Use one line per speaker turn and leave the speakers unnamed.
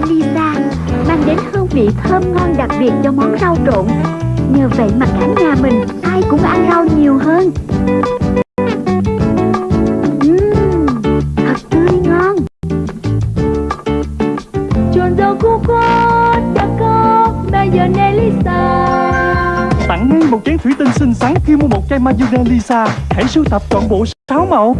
Elisa mang đến hương vị thơm ngon đặc biệt cho món rau trộn. Nhờ vậy mà cả nhà mình ai cũng ăn rau nhiều hơn. Ừm, thật tươi ngon.
Rau
Tặng ngay một chén thủy tinh xinh xắn khi mua một chai mayonnaise Lisa. Hãy sưu tập toàn bộ 6 màu.